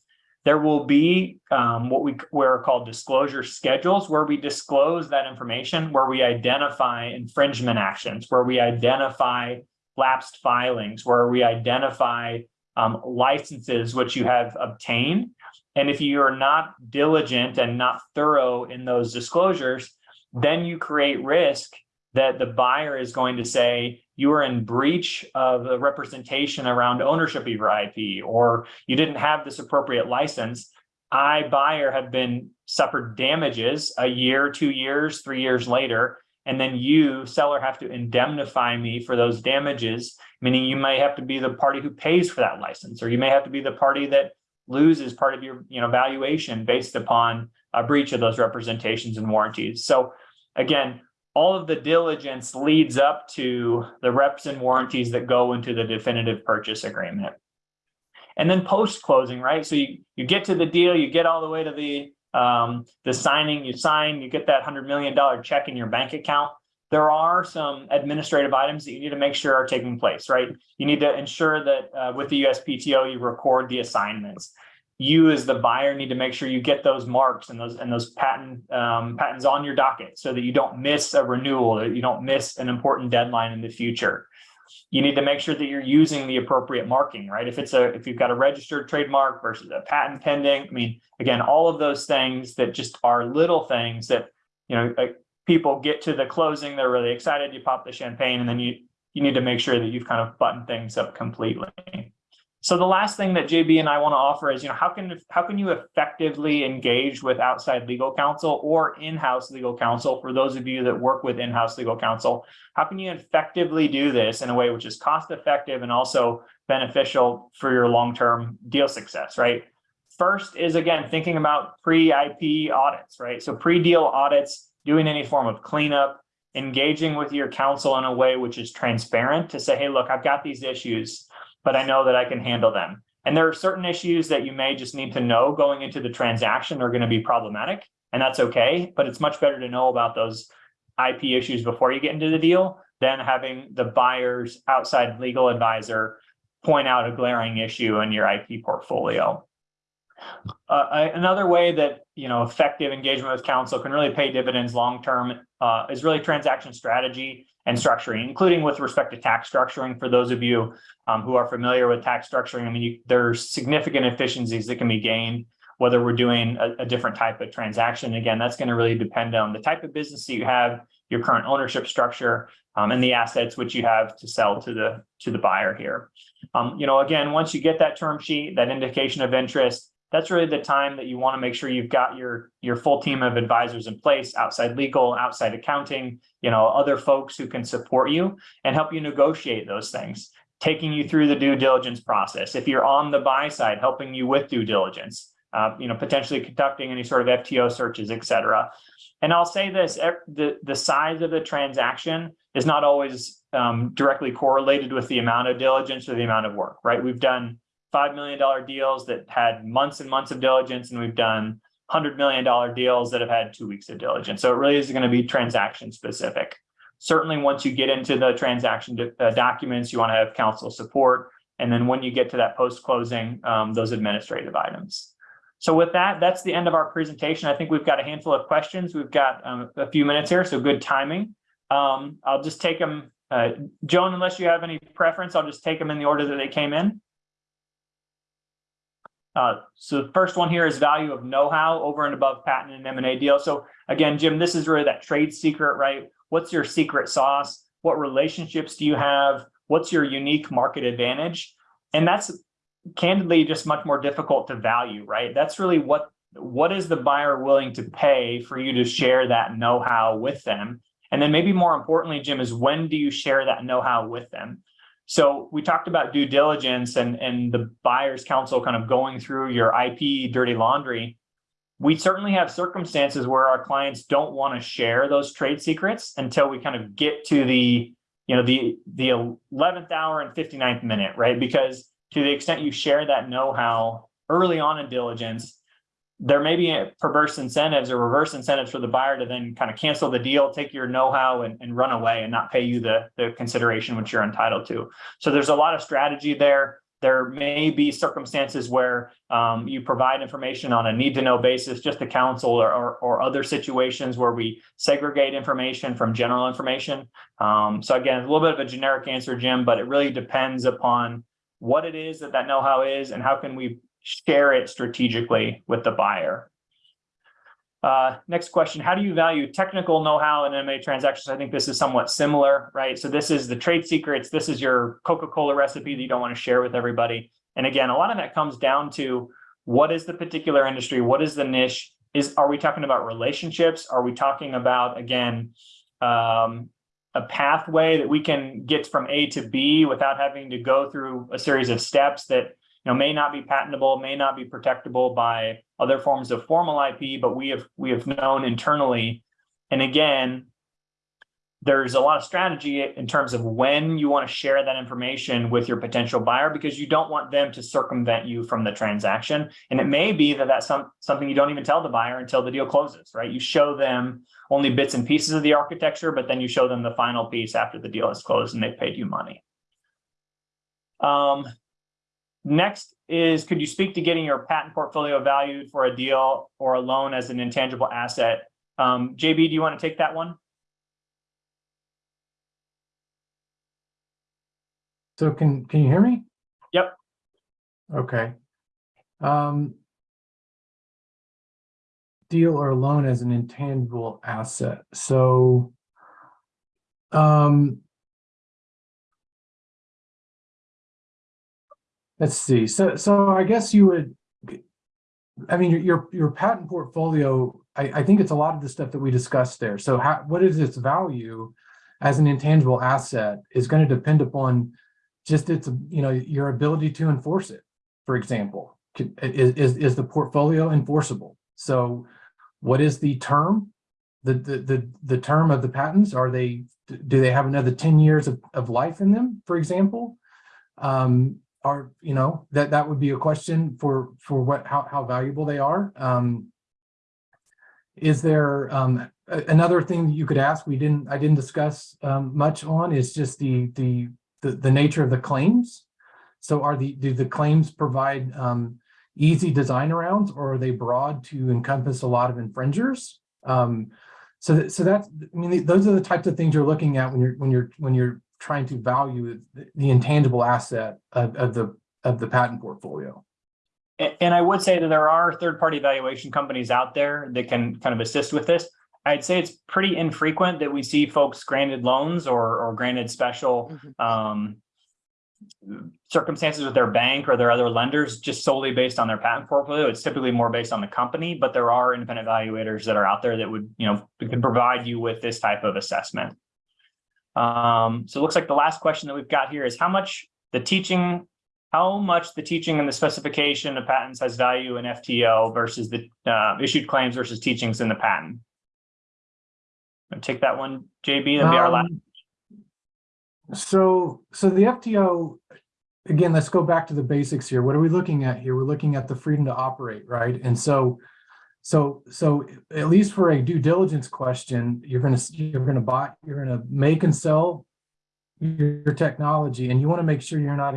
There will be um, what we were called disclosure schedules, where we disclose that information, where we identify infringement actions, where we identify lapsed filings, where we identify um, licenses which you have obtained. And if you are not diligent and not thorough in those disclosures, then you create risk that the buyer is going to say, you are in breach of the representation around ownership of your IP, or you didn't have this appropriate license. I, buyer, have been suffered damages a year, two years, three years later, and then you, seller, have to indemnify me for those damages, meaning you may have to be the party who pays for that license, or you may have to be the party that loses part of your you know, valuation based upon a breach of those representations and warranties. So again, all of the diligence leads up to the reps and warranties that go into the definitive purchase agreement. And then post closing, right? So you, you get to the deal, you get all the way to the um, the signing, you sign, you get that $100 million check in your bank account. There are some administrative items that you need to make sure are taking place, right? You need to ensure that uh, with the USPTO, you record the assignments you as the buyer need to make sure you get those marks and those and those patent um, patents on your docket so that you don't miss a renewal that you don't miss an important deadline in the future. You need to make sure that you're using the appropriate marking right? If it's a if you've got a registered trademark versus a patent pending i mean again all of those things that just are little things that you know like people get to the closing they're really excited you pop the champagne and then you you need to make sure that you've kind of buttoned things up completely so the last thing that JB and I want to offer is, you know, how can how can you effectively engage with outside legal counsel or in-house legal counsel for those of you that work with in-house legal counsel? How can you effectively do this in a way which is cost effective and also beneficial for your long-term deal success, right? First is again thinking about pre-IP audits, right? So pre-deal audits, doing any form of cleanup, engaging with your counsel in a way which is transparent to say, hey, look, I've got these issues but I know that I can handle them. And there are certain issues that you may just need to know going into the transaction are going to be problematic, and that's okay. But it's much better to know about those IP issues before you get into the deal than having the buyer's outside legal advisor point out a glaring issue in your IP portfolio. Uh, another way that you know effective engagement with counsel can really pay dividends long term uh, is really transaction strategy and structuring, including with respect to tax structuring. For those of you um, who are familiar with tax structuring, I mean, you, there's significant efficiencies that can be gained whether we're doing a, a different type of transaction. Again, that's going to really depend on the type of business that you have, your current ownership structure, um, and the assets which you have to sell to the to the buyer here. Um, you know, again, once you get that term sheet, that indication of interest, that's really the time that you want to make sure you've got your, your full team of advisors in place, outside legal, outside accounting, you know, other folks who can support you and help you negotiate those things, taking you through the due diligence process. If you're on the buy side, helping you with due diligence, uh, you know, potentially conducting any sort of FTO searches, et cetera. And I'll say this, the, the size of the transaction is not always um, directly correlated with the amount of diligence or the amount of work, right? We've done $5 million deals that had months and months of diligence, and we've done $100 million deals that have had two weeks of diligence. So it really is going to be transaction specific. Certainly, once you get into the transaction uh, documents, you want to have counsel support. And then when you get to that post-closing, um, those administrative items. So with that, that's the end of our presentation. I think we've got a handful of questions. We've got um, a few minutes here, so good timing. Um, I'll just take them. Uh, Joan, unless you have any preference, I'll just take them in the order that they came in. Uh, so the first one here is value of know-how over and above patent and M and A deal. So again, Jim, this is really that trade secret, right? What's your secret sauce? What relationships do you have? What's your unique market advantage? And that's candidly just much more difficult to value, right? That's really what what is the buyer willing to pay for you to share that know-how with them? And then maybe more importantly, Jim, is when do you share that know-how with them? So we talked about due diligence and, and the buyer's counsel kind of going through your IP dirty laundry. We certainly have circumstances where our clients don't want to share those trade secrets until we kind of get to the, you know, the, the 11th hour and 59th minute, right? Because to the extent you share that know-how early on in diligence, there may be perverse incentives or reverse incentives for the buyer to then kind of cancel the deal, take your know-how and, and run away and not pay you the, the consideration which you're entitled to. So there's a lot of strategy there. There may be circumstances where um, you provide information on a need to know basis, just to counsel or, or, or other situations where we segregate information from general information. Um, so again, a little bit of a generic answer, Jim, but it really depends upon what it is that that know-how is and how can we share it strategically with the buyer. Uh, next question, how do you value technical know-how in M&A transactions? I think this is somewhat similar, right? So this is the trade secrets. This is your Coca-Cola recipe that you don't want to share with everybody. And again, a lot of that comes down to what is the particular industry? What is the niche? Is Are we talking about relationships? Are we talking about, again, um, a pathway that we can get from A to B without having to go through a series of steps that know may not be patentable, may not be protectable by other forms of formal IP, but we have we have known internally. And again, there's a lot of strategy in terms of when you want to share that information with your potential buyer because you don't want them to circumvent you from the transaction. And it may be that that's some, something you don't even tell the buyer until the deal closes, right? You show them only bits and pieces of the architecture, but then you show them the final piece after the deal is closed and they've paid you money. Um, next is, could you speak to getting your patent portfolio valued for a deal or a loan as an intangible asset? Um, JB, do you want to take that one? So can, can you hear me? Yep. Okay. Um. Deal or loan as an intangible asset, so. Um. Let's see, so, so I guess you would. I mean, your, your, patent portfolio, I, I think it's a lot of the stuff that we discussed there, so how, what is its value? As an intangible asset is gonna depend upon just its, you know, your ability to enforce it. For example, is, is, is the portfolio enforceable? So what is the term? The, the, the, the term of the patents, are they, do they have another ten years of, of life in them, for example? Um, are, you know, that, that would be a question for, for what, how, how valuable they are. Um, is there, um, another thing you could ask, we didn't, I didn't discuss, um, much on is just the, the, the, the nature of the claims. So are the, do the claims provide um, easy design arounds or are they broad to encompass a lot of infringers? Um, so, that, so that's, I mean, those are the types of things you're looking at when you're, when you're, when you're trying to value the, the intangible asset of, of the, of the patent portfolio. And I would say that there are third-party valuation companies out there that can kind of assist with this. I'd say it's pretty infrequent that we see folks granted loans or, or granted special, Mhm. um, circumstances with their bank or their other lenders just solely based on their patent portfolio. It's typically more based on the company, but there are independent evaluators that are out there that would, you know, can provide you with this type of assessment. Um, so it looks like the last question that we've got here is how much the teaching, how much the teaching and the specification of patents has value in FTO versus the uh, issued claims versus teachings in the patent. I'll take that one, JB, that'll be our last. Um, So, so the FTO, again, let's go back to the basics here. What are we looking at here? We're looking at the freedom to operate, right? And so, so, so at least for a due diligence question, you're gonna, you're gonna buy, you're gonna make and sell your your technology, and you want to make sure you're not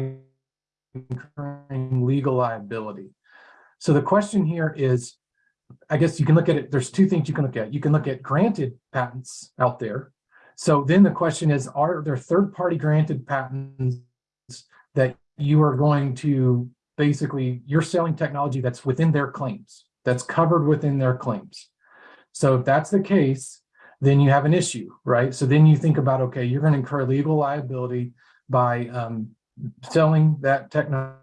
incurring legal liability. So the question here is, I guess you can look at it, there's two things you can look at. You can look at granted patents out there. So then the question is, are there third-party granted patents that you are going to basically, you're selling technology that's within their claims, that's covered within their claims. So if that's the case, then you have an issue, right? So then you think about, okay, you're going to incur legal liability by um, selling that technology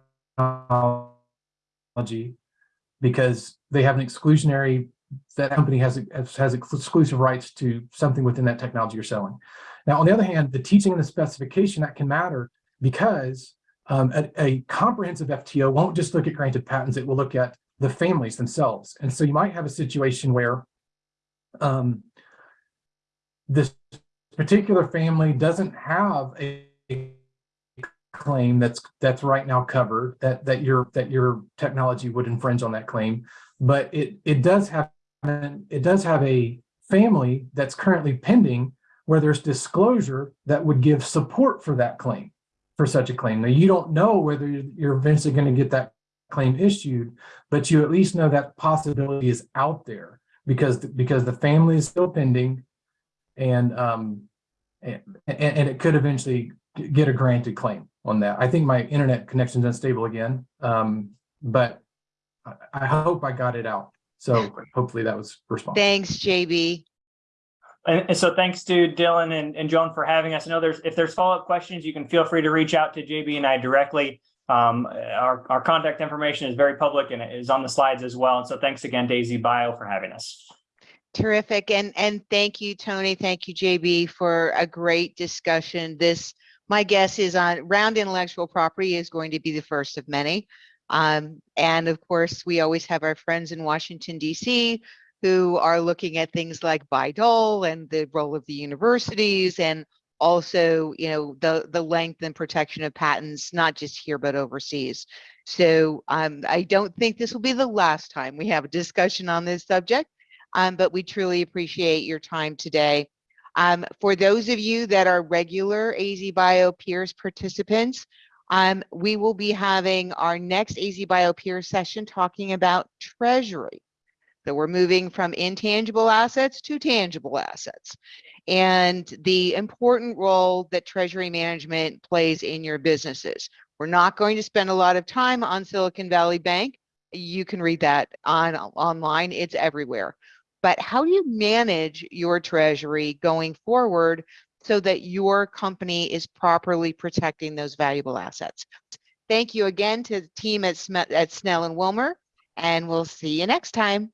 because they have an exclusionary, that company has, has exclusive rights to something within that technology you're selling. Now, on the other hand, the teaching and the specification, that can matter because um, a, a comprehensive FTO won't just look at granted patents, it will look at the families themselves. And so you might have a situation where um, this particular family doesn't have a claim that's that's right now covered that that your that your technology would infringe on that claim but it it does have it does have a family that's currently pending where there's disclosure that would give support for that claim for such a claim now you don't know whether you're eventually going to get that claim issued but you at least know that possibility is out there because because the family is still pending and um and, and it could eventually get a granted claim on that. I think my internet connection's unstable again, um, but I, I hope I got it out. So hopefully that was responsive. Thanks, JB. And, and so thanks to Dylan and, and Joan for having us. I know there's, if there's follow-up questions, you can feel free to reach out to JB and I directly. Um, our, our contact information is very public and it is on the slides as well. And so thanks again, AZ Bio for having us. Terrific. And, and thank you, Tony. Thank you, JB, for a great discussion. This, my guess is on round intellectual property is going to be the first of many. Um, and of course, we always have our friends in Washington, DC, who are looking at things like Bayh-Dole and the role of the universities and also, you know, the, the length and protection of patents, not just here, but overseas. So um, I don't think this will be the last time we have a discussion on this subject um, but we truly appreciate your time today. Um, for those of you that are regular AZ Bio Peers participants, um, we will be having our next AZ Bio Peers session talking about treasury. So we're moving from intangible assets to tangible assets and the important role that treasury management plays in your businesses. We're not going to spend a lot of time on Silicon Valley Bank. You can read that on online, it's everywhere but how do you manage your treasury going forward so that your company is properly protecting those valuable assets? Thank you again to the team at, Sm at Snell and Wilmer, and we'll see you next time.